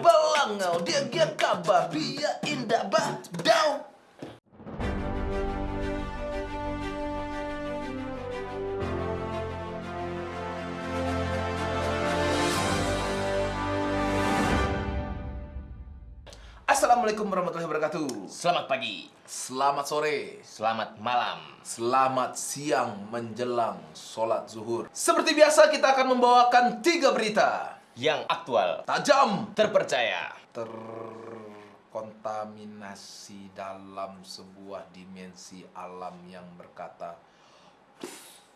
balangau dia gia kaba biya indah ba dau. Assalamualaikum warahmatullahi wabarakatuh. Selamat pagi, Selamat sore, selamat malam. selamat siang menjelang sholat zuhur. Seperti biasa kita akan membawakan tiga berita Yang aktual, tajam terpercaya, terkontaminasi dalam sebuah dimensi alam yang berkata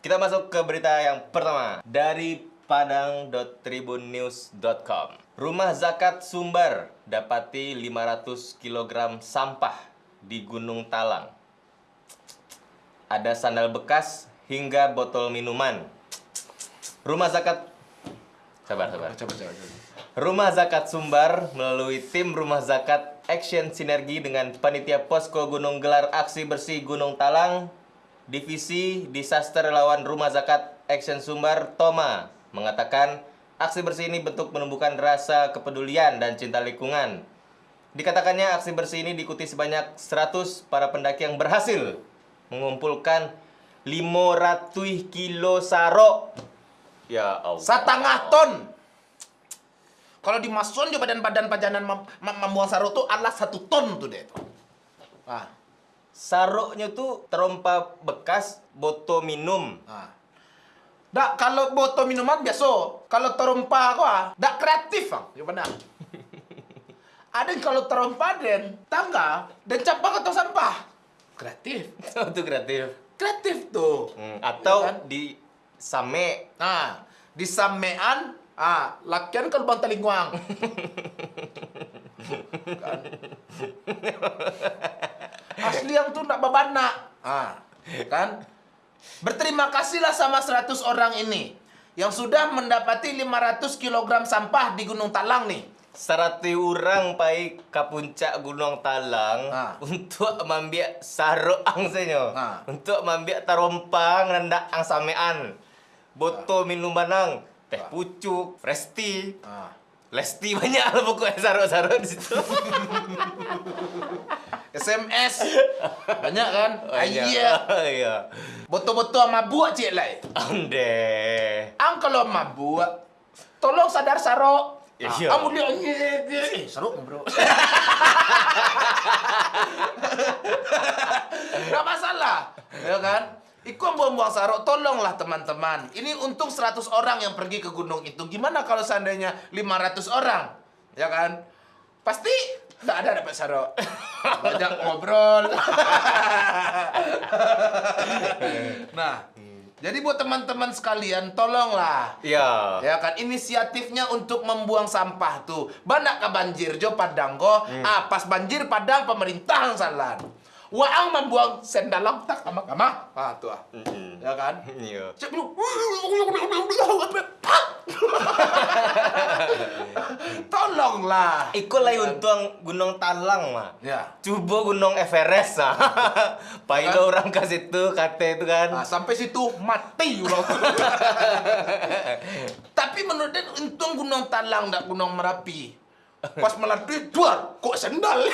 Kita masuk ke berita yang pertama dari padang.tribunnews.com. Rumah zakat Sumber dapati 500 kg sampah di Gunung Talang. Ada sandal bekas hingga botol minuman. Rumah zakat Sabar, sabar. coba coba coba. Rumah Zakat Sumbar melalui tim Rumah Zakat Action Sinergi dengan Panitia Posko Gunung Gelar Aksi Bersih Gunung Talang, Divisi Disaster Relawan Rumah Zakat Action Sumbar Toma mengatakan aksi bersih ini bentuk menumbuhkan rasa kepedulian dan cinta lingkungan. Dikatakannya aksi bersih ini diikuti sebanyak 100 para pendaki yang berhasil mengumpulkan 500 kilo sarok. Ya Allah. Setengah ton. Kalau dimasukin di badan-badan pajanan mem mem membuang sarung tuh adalah satu ton tuh deh. Ah, Saroknya tuh terompa bekas botol minum. ah. Dak kalau botol minuman biasa, kalau terompa gua, dak kreatif bang, ya benar. Ada yang kalau terompa dan tangga dan ke tong sampah. Kreatif. itu kreatif. Kreatif tuh. Hmm, atau Iya kan? di same. Nah, di samean, ah, lakian ke lubang talingwang. kan? Asli yang tuh ndak babana. Ah, kan? Berterima kasihlah sama 100 orang ini yang sudah mendapati 500 kg sampah di Gunung Talang nih. Sarati orang pai ke puncak Gunung Talang Ah. untuk mambiak sarok angsenyo. Ah. Untuk mambiak tarompang rendak ang samean. Botol minuman ang teh Ah. pucuk, Resti, Ah. Lesti banyak lah pokoknya sarok-sarok di situ. SMS banyak kan? Banyak. Iya. Iya. Betul-betul mabuk cik lai. Ande. Ang kalau mabuk, tolong sadar sarok. Ya, Ah, iya. Kamu dia eh sarok bro. Gak masalah, ya kan? Iku buang-buang sarok, tolonglah teman-teman. Ini untung 100 orang yang pergi ke gunung itu. Gimana kalau seandainya 500 orang? Ya kan? Pasti nggak ada dapat sarok. Banyak ngobrol. nah, jadi buat teman-teman sekalian, tolonglah Iya. Ya kan inisiatifnya untuk membuang sampah tuh. Banyak ke banjir jo Padang go. Ah pas banjir Padang pemerintah yang salah. Waang membuang sendalang tak kama kama. Ah tuh ah. Mm-mm. Ya kan? Iya. Cek dulu. Tolonglah. Iku lagi untung Gunung Talang mah. Ya. Coba Gunung Everest ah. Pailo Kan? orang ke situ kata itu kan. Nah, sampai situ mati ulang. Tapi menurut dia untung Gunung Talang enggak Gunung Merapi. Pas melatih duar, kok sendal?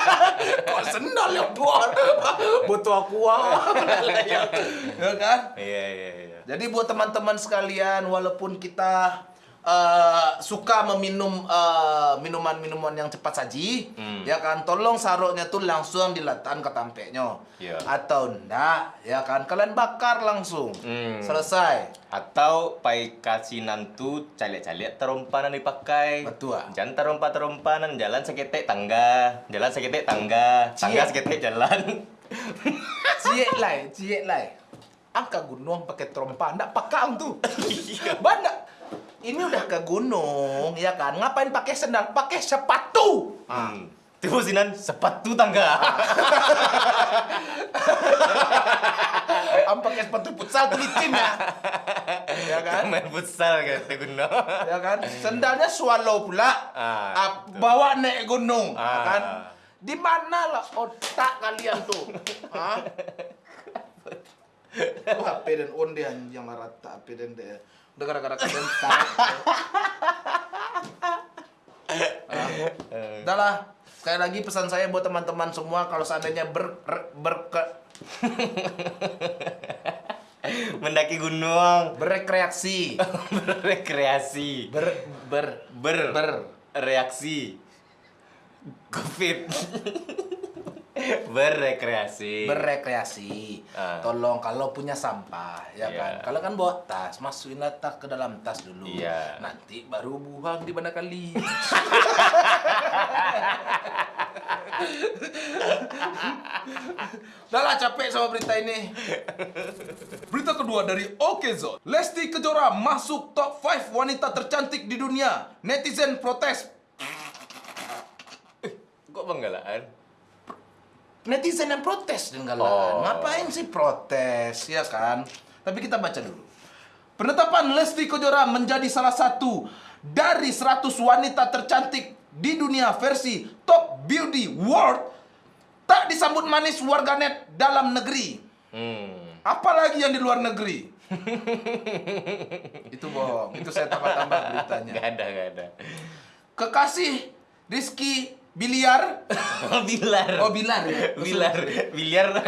kok sendal yang duar? Butuh aku ah. ya kan? Iya iya iya. Jadi buat teman-teman sekalian, walaupun kita eh, suka meminum eh, minuman-minuman yang cepat saji, Hmm. ya kan, tolong saroknya tuh langsung diletakkan ke tampeknya, Iya. atau enggak, ya kan, kalian bakar langsung, Hmm. selesai. Atau pai kasinan tu calik-calik terompanan dipakai. Betul. Jangan terompa terompanan jalan seketek tangga, jalan seketek tangga, tangga Cie. seketek jalan. Cie lai, cie lai. Angka gunung pakai trompa, enggak pakang tuh. Iya. Banyak. Ini udah ke gunung, ya kan? Ngapain pakai sendal? Pakai sepatu. Ah. Hmm. Tiba sinan sepatu tangga. Am pakai sepatu futsal licin ya. Ya kan? Main futsal kata gunung. Ya kan? Sendalnya swallow pula. Ah, Ah, bawa naik gunung, ya Ah. kan? Di mana lah otak kalian tuh? Hah? HP dan on dia yang rata HP dan dia. Udah gara-gara kalian tahu. Ah. Udah lah. Sekali lagi pesan saya buat teman-teman semua kalau seandainya ber, ber, Mendaki gunung, berrekreasi, berrekreasi, ber, ber, ber, ber, reaksi, covid, berrekreasi. berrekreasi. Ah. Tolong kalau punya sampah, ya Iya. kan. Kalau kan bawa tas, masukin tas ke dalam tas dulu. Iya. Nanti baru buang di mana kali. Udah lah capek sama berita ini. Berita kedua dari Okezone. Lesti Kejora masuk top 5 wanita tercantik di dunia. Netizen protes. Kok banggalaan? Netizen yang protes dengan Oh. Ngapain sih protes, ya kan? Tapi kita baca dulu. Penetapan Lesti Kejora menjadi salah satu dari 100 wanita tercantik di dunia versi Top Beauty World tak disambut manis warganet dalam negeri. Hmm. Apalagi yang di luar negeri. itu bohong, itu saya tambah-tambah beritanya. Gak ada, gak ada. Kekasih Rizky Biliar, Bilar. oh Bilar ya, Bilar. Biliar.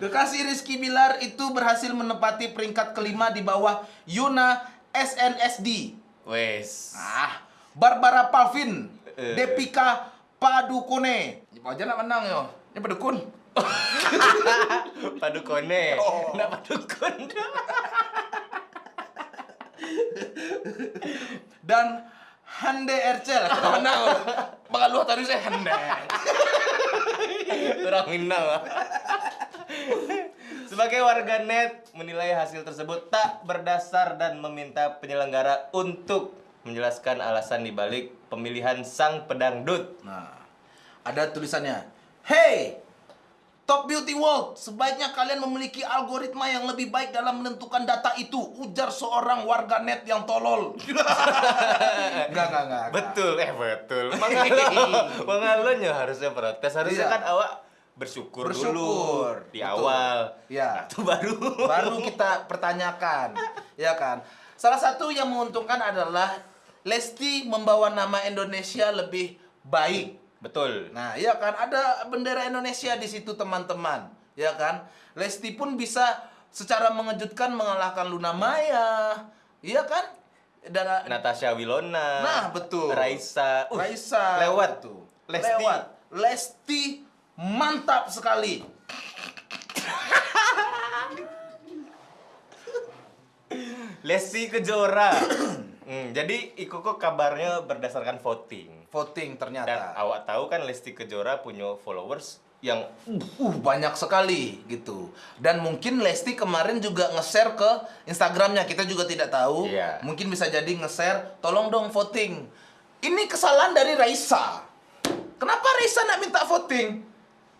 Kekasih Rizky Bilar itu berhasil menempati peringkat kelima di bawah Yuna SNSD. Wes. Ah, Barbara Palvin, Eh. Depika Padukone. Aja nak menang yo. Ini padukun. Padukone. Oh. Nggak padukun. Dan Hande Ercel. Kita menang. Bakal lu tadi saya Hande. Orang Minang. ah. Sebagai warganet menilai hasil tersebut tak berdasar dan meminta penyelenggara untuk menjelaskan alasan dibalik pemilihan sang pedangdut. Nah, ada tulisannya. Hey, Top Beauty World, sebaiknya kalian memiliki algoritma yang lebih baik dalam menentukan data itu. Ujar seorang warganet yang tolol. enggak, enggak, enggak. Betul, eh betul. Mangalo, mangalonya harusnya protes. Harusnya Iya. kan awak bersyukur, Bersyukur, dulu di betul. awal. Iya. Nah, itu baru. Baru kita pertanyakan, ya kan? Salah satu yang menguntungkan adalah Lesti membawa nama Indonesia lebih baik. Betul. Nah, ya kan ada bendera Indonesia di situ teman-teman, ya kan? Lesti pun bisa secara mengejutkan mengalahkan Luna Maya, iya kan? Dan Natasha Wilona. Nah, betul. Raisa. Uh, Raisa Lewat tuh. Lesti. Lewat. Lesti mantap sekali. Lesti Kejora. Hmm, jadi Iko kok kabarnya berdasarkan voting. Voting Dan ternyata. awak tahu kan Lesti Kejora punya followers yang Uh, banyak sekali gitu. Dan mungkin Lesti kemarin juga nge-share ke Instagramnya. Kita juga tidak tahu. Iya. Mungkin bisa jadi nge-share, tolong dong voting. Ini kesalahan dari Raisa. Kenapa Raisa nak minta voting?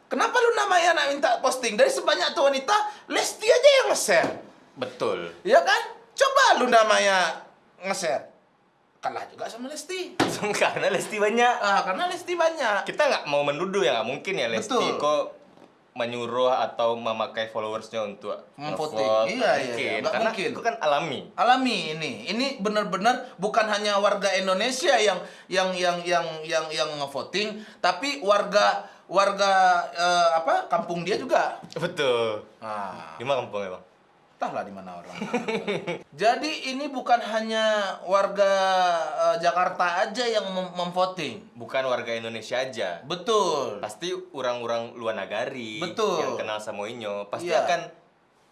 Kenapa lu namanya nak minta posting? Dari sebanyak tuh wanita, Lesti aja yang nge-share. betul. Ya kan? Coba lu namanya nge-share. Kalah juga sama Lesti. Karena Lesti banyak. Ah, karena Lesti banyak. Kita nggak mau menuduh ya, nggak mungkin ya Lesti Betul. kok menyuruh atau memakai followersnya untuk Memvoting. ngevote. Iya, iya, mungkin. iya. Nggak Karena mungkin. itu kan alami. alami ini ini benar-benar bukan hanya warga Indonesia yang yang yang yang yang yang ngevoting tapi warga warga eh, apa kampung dia juga Betul. nah Di mana kampung ya bang? Entahlah di mana orang jadi ini bukan hanya warga eh, Jakarta aja yang mem- memvoting Bukan warga Indonesia aja. betul Pasti orang-orang luar negari Betul. yang kenal Samoinyo pasti Iya. akan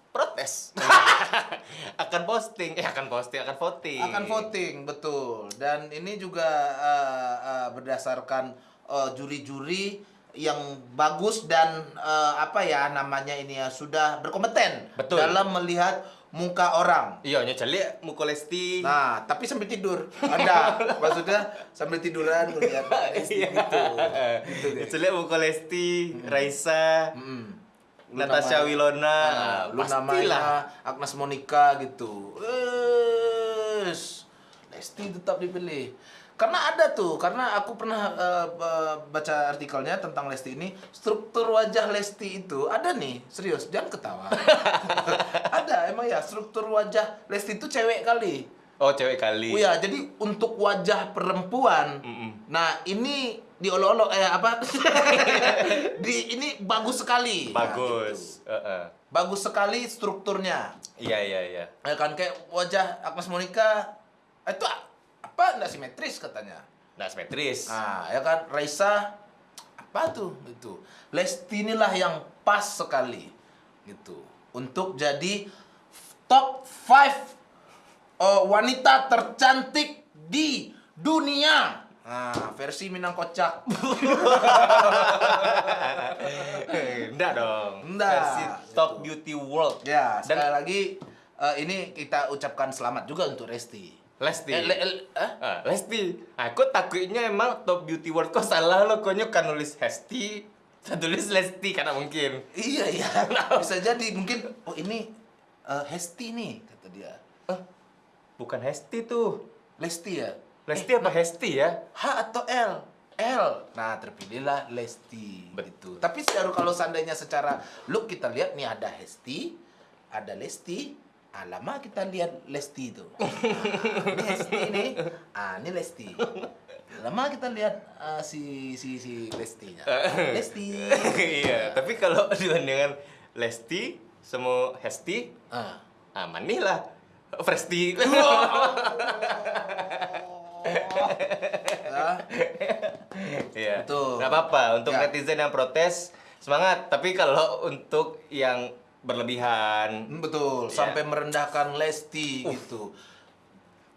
protes. akan posting, eh akan posting, akan voting. akan voting betul dan ini juga eh, eh, berdasarkan juri-juri yang bagus dan eh, apa ya namanya ini ya sudah berkompeten Betul. dalam melihat muka orang. Iya, nyeceli muka Lesti. Nah, tapi sambil tidur. Ada maksudnya sambil tiduran melihat Lesti Iya. gitu. Gitu. Nyeceli muka Lesti, Raisa, Mm. Natasha Luna Wilona. Nah, Luna. Maya, Agnes Monica gitu. Wes, Lesti tetap dipilih. Karena ada tuh, karena aku pernah ba- baca artikelnya tentang Lesti ini, struktur wajah Lesti itu ada nih, serius, jangan ketawa. ada, emang ya struktur wajah Lesti itu cewek kali. Oh, cewek kali. Oh ya, jadi untuk wajah perempuan, Mm-mm. nah ini diolok-olok eh apa? di ini bagus sekali. Nah, gitu. Bagus. Heeh. Bagus sekali strukturnya. Iya, iya, iya. Ya kan kayak wajah Agnes Monica itu apa enggak simetris katanya. Nah, simetris. Nah, ya kan Raisa apa tuh itu. Lesti inilah yang pas sekali gitu untuk jadi top 5 oh, wanita tercantik di dunia. Nah, versi Minang Kocak. Enggak dong. Enggak. Versi Top Beauty World. Ya, Dan sekali lagi eh, ini kita ucapkan selamat juga untuk Resti. Lesti. Eh, le- le- eh? Ah, Lesti. Aku takutnya emang Top Beauty World kok salah lo konyo kan nulis Hesti. Saya tulis Lesti karena mungkin. Iya iya, bisa jadi mungkin oh ini eh, Hesti nih kata dia. Eh, bukan Hesti tuh. Lesti ya. Lesti apa Hesti ya? H atau L? L. Nah terpilihlah Lesti. Betul. Tapi secara kalau seandainya secara look kita lihat nih ada Hesti, ada Lesti. Ah, lama kita lihat Lesti itu. Ah, ini Hesti nih. Ah, ini Lesti. Lama kita lihat ah, si si si Lestinya. Lesti. iya, tapi kalau dibandingkan Lesti sama Hesti, Ah. ah manih lah. Presti. Ah. Iya. Betul. Apa-apa untuk Ya. netizen yang protes semangat. Tapi kalau untuk yang berlebihan, Hmm, Betul, Iya. sampai merendahkan Lesti gitu.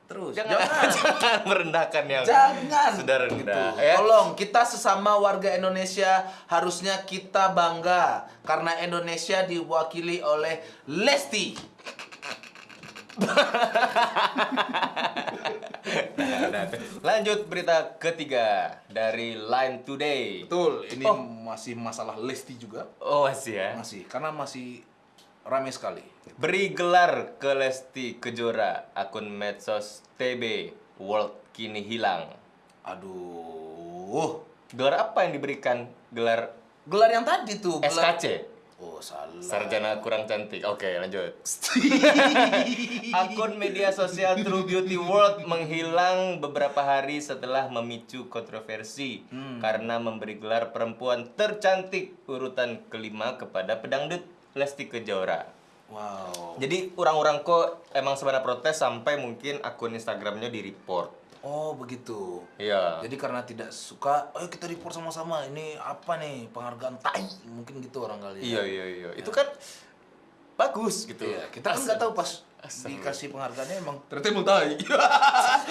Terus jangan, jangan. jangan merendahkan yang Jangan. sudah rendah. Gitu. Ya. Tolong kita sesama warga Indonesia harusnya kita bangga karena Indonesia diwakili oleh Lesti. Nah, Lanjut berita ketiga dari Line Today. Betul, ini Oh. masih masalah Lesti juga. Oh masih ya. Masih karena masih ramai sekali. Beri gelar ke Lesti Kejora akun medsos TB World kini hilang. Aduh. Gelar apa yang diberikan? Gelar Gelar yang tadi tuh, gelar SKC. Oh, salah. Sarjana kurang cantik. Oke, lanjut. Akun media sosial True Beauty World menghilang beberapa hari setelah memicu kontroversi karena memberi gelar perempuan tercantik urutan kelima kepada pedangdut Lesti Kejora. wow. Jadi orang-orang kok emang sebenarnya protes sampai mungkin akun Instagramnya di report. Oh, begitu. Iya. Jadi karena tidak suka, ayo kita report sama-sama. Ini apa nih penghargaan tai? Mungkin gitu orang kali. Iya iya iya. Itu kan bagus gitu. Iya, kita kan nggak tahu pas Asal. dikasih penghargaannya emang ternyata emang tai.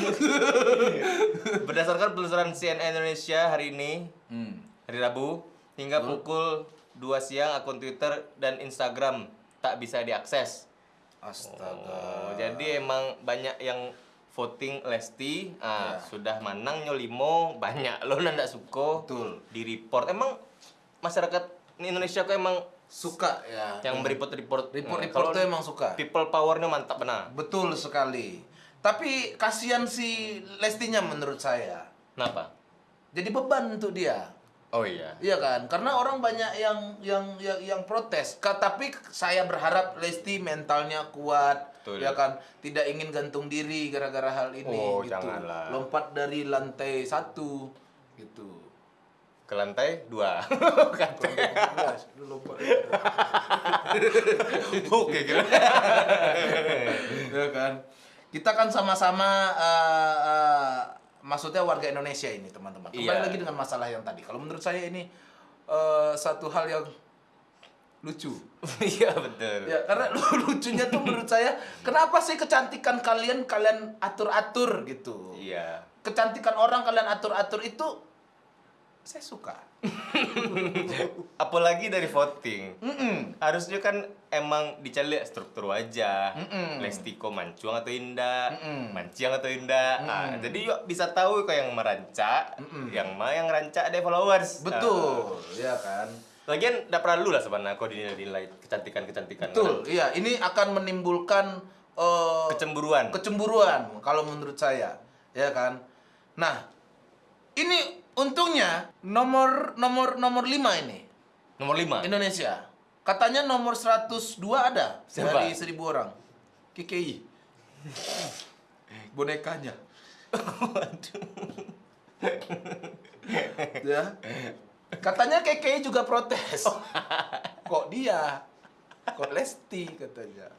Berdasarkan penelusuran CNN Indonesia hari ini, hmm. hari Rabu, hingga pukul 2 siang akun Twitter dan Instagram tak bisa diakses. Astaga. Oh, jadi emang banyak yang voting Lesti, ah, Ya. sudah manang nyolimo, banyak lo ndak suko Betul. di report. Emang masyarakat Indonesia kok emang Suka ya. yang report-report report-report tuh emang suka. people powernya mantap benar. Betul sekali. Tapi kasihan si Lestinya menurut saya. Kenapa? Jadi beban untuk dia. Oh iya. Iya kan? Karena orang banyak yang yang yang, yang protes. Ka- tapi saya berharap Lesti mentalnya kuat, Betul. ya kan? Tidak ingin gantung diri gara-gara hal ini Oh, gitu. janganlah. Lompat dari lantai satu gitu. Ke lantai dua. Lompat. Oke, kira. ya kan? Kita kan sama-sama eh, eh, maksudnya warga Indonesia ini, teman-teman. Kembali Iya. lagi dengan masalah yang tadi. Kalau menurut saya ini eh, satu hal yang lucu. Iya betul. Ya, karena lu- lucunya tuh menurut saya, kenapa sih kecantikan kalian kalian atur-atur gitu? Iya. Kecantikan orang kalian atur-atur itu saya suka. Apalagi dari voting. Mm-mm. Harusnya kan emang dicari struktur wajah, Mm-mm. Lesti kok mancung atau indah, Mm-mm. mancing atau indah. Ah, jadi yuk bisa tahu kok yang merancak, Mm-mm. yang mah yang rancak ada followers. Betul, ya kan? Lagian tidak perlu lah sebenarnya kok dinilai kecantikan-kecantikan. Betul, iya. Ini akan menimbulkan eh, Kecemburuan. kecemburuan kalau menurut saya, ya kan? Nah, ini untungnya nomor nomor nomor 5 ini Nomor 5. Indonesia. Katanya nomor 102 ada Siapa? dari 1000 orang. KKI. bonekanya. ya. Katanya KKI juga protes. Kok dia? Kok Lesti katanya.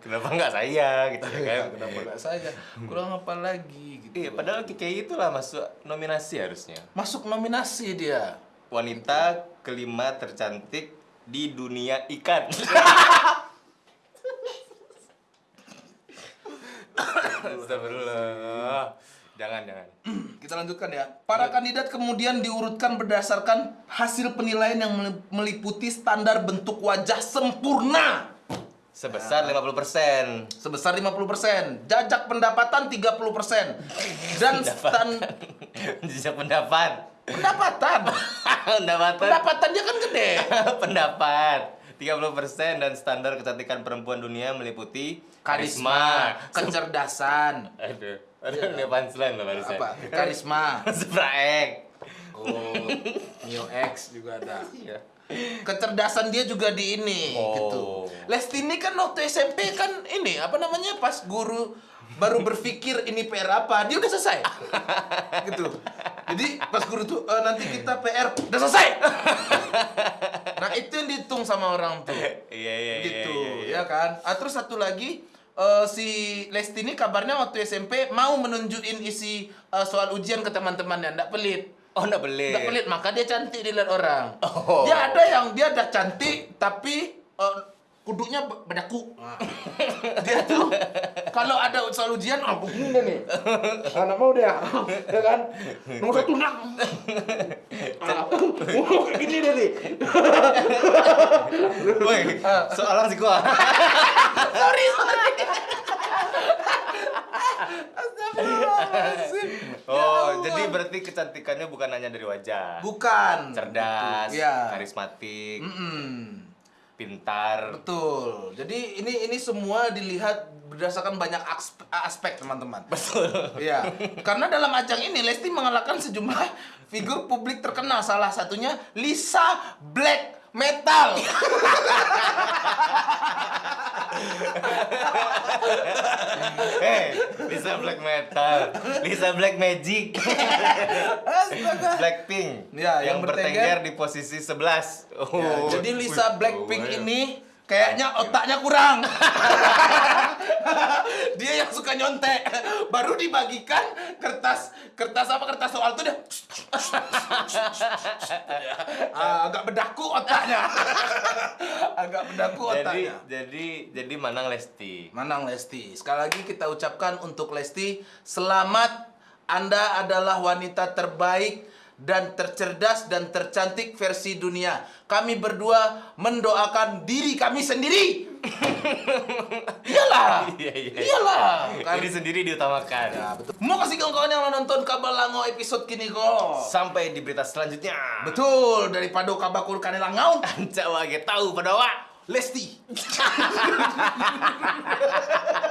Kenapa nggak saya gitu ya kan? Kenapa nggak saya? Kurang apa lagi gitu. Iya, padahal KKI itulah masuk nominasi harusnya. Masuk nominasi dia. Wanita kelima tercantik di dunia ikan. Astagfirullah. Jangan, jangan. Kita lanjutkan ya. Para kandidat kemudian diurutkan berdasarkan hasil penilaian yang meliputi standar bentuk wajah sempurna Sebesar 50%. sebesar 50%, jajak pendapatan 30%, dan stan Jejak pendapat. pendapatan. Pendapatan. Pendapatan dia kan gede. pendapat 30% dan standar kecantikan perempuan dunia meliputi Karisma, kecerdasan, Aduh, aduh ini punchline loh barusan. apa? Karisma. Spraek. Oh, Mio X juga ada. Iya. kecerdasan dia juga di ini Oh. gitu. Lesti ini kan waktu SMP kan ini apa namanya pas guru baru berpikir ini PR apa dia udah selesai gitu jadi pas guru tuh "Eh, nanti kita PR udah selesai nah itu yang dihitung sama orang tuh Iya iya iya. gitu iya, iya. ya kan ah, terus satu lagi eh, si Lesti ini kabarnya waktu SMP mau menunjukin isi eh, soal ujian ke teman-temannya ndak pelit Oh, enggak boleh. Nggak pelit, maka dia cantik dilihat orang. Oh. Dia ada yang dia udah cantik tapi eh, kuduknya be- bedaku. Nah. dia tuh kalau ada soal ujian, ah begini deh nih. Anak mau dia, ya kan? Nomor satu nak. Oh, kayak gini deh nih. Woi, soalan sih gua. Sorry, sorry. Ya Oh, Allah. jadi berarti kecantikannya bukan hanya dari wajah. bukan Cerdas, Iya. karismatik, Mm-mm. Pintar. Betul. Jadi ini ini semua dilihat berdasarkan banyak aspek, aspek teman-teman. Betul. Iya. Karena dalam ajang ini Lesti mengalahkan sejumlah figur publik terkenal. Salah satunya Lisa Black Metal. Hey, Lisa Black Metal, Lisa Black Magic. Blackpink Ya, yang yang, bertengger. bertengger di posisi 11. Ya, Oh. jadi Lisa Blackpink oh, ini kayaknya otaknya kurang. dia yang suka nyontek. Baru dibagikan kertas kertas apa kertas soal tuh dia Ah, agak bedaku otaknya. agak bedaku jadi otaknya. jadi jadi Manang Lesti. Manang Lesti. Sekali lagi kita ucapkan untuk Lesti, selamat Anda adalah wanita terbaik dan tercerdas dan tercantik versi dunia. Kami berdua mendoakan diri kami sendiri. Iyalah. Iya, iya. Iyalah. Kan? Diri sendiri diutamakan. Ya, betul. Mau kasih kawan-kawan yang nonton Kabel Lango episode kini kok. Sampai di berita selanjutnya. Betul, daripada kabakul kanela ngaun. Ancak wage tahu pada wak. Lesti.